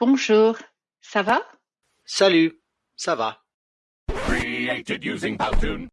Bonjour, ça va? Salut, ça va. Created using Powtoon.